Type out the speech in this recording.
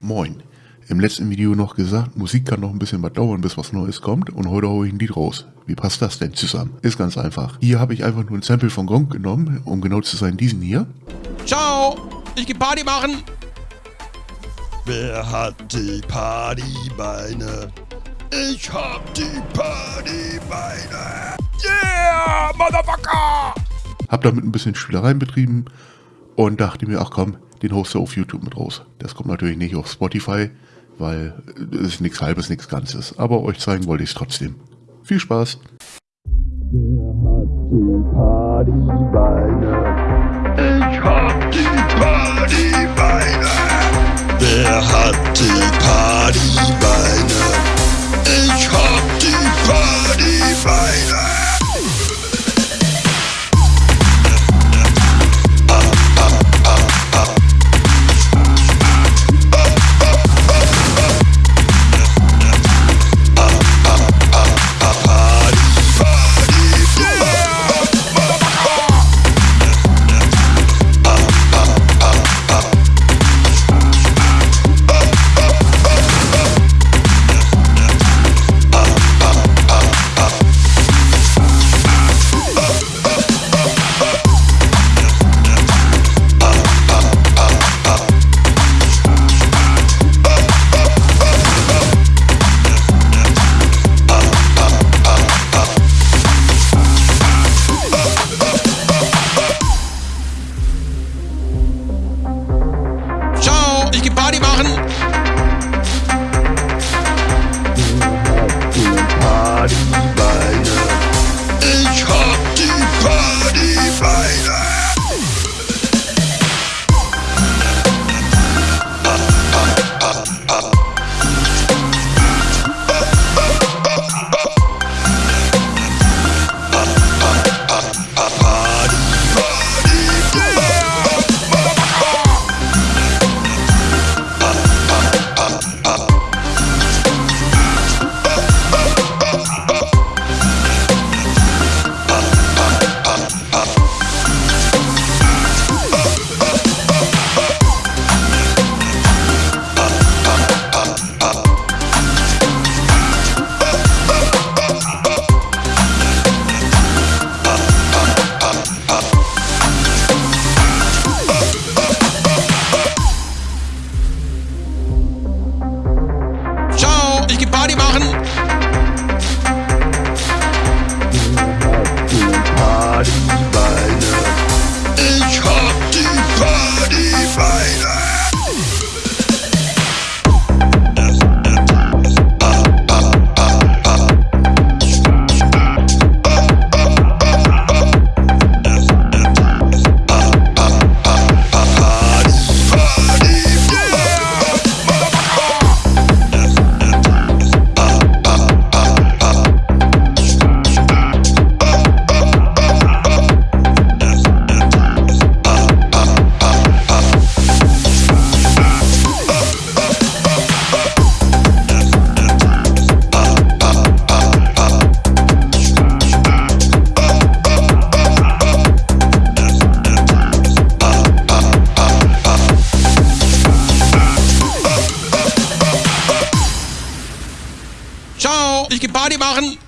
Moin. Im letzten Video noch gesagt, Musik kann noch ein bisschen was dauern, bis was Neues kommt und heute hole ich ein Lied raus. Wie passt das denn zusammen? Ist ganz einfach. Hier habe ich einfach nur ein Sample von Gronk genommen, um genau zu sein, diesen hier. Ciao, ich geh Party machen. Wer hat die Partybeine? Ich hab die Partybeine. Yeah, Motherfucker! Hab damit ein bisschen Spielereien betrieben und dachte mir, ach komm, den hoste auf YouTube mit raus. Das kommt natürlich nicht auf Spotify, weil es ist nichts halbes, nichts Ganzes. Aber euch zeigen wollte ich es trotzdem. Viel Spaß! Wer hat die Partybeine? Ich hab Geh Party machen.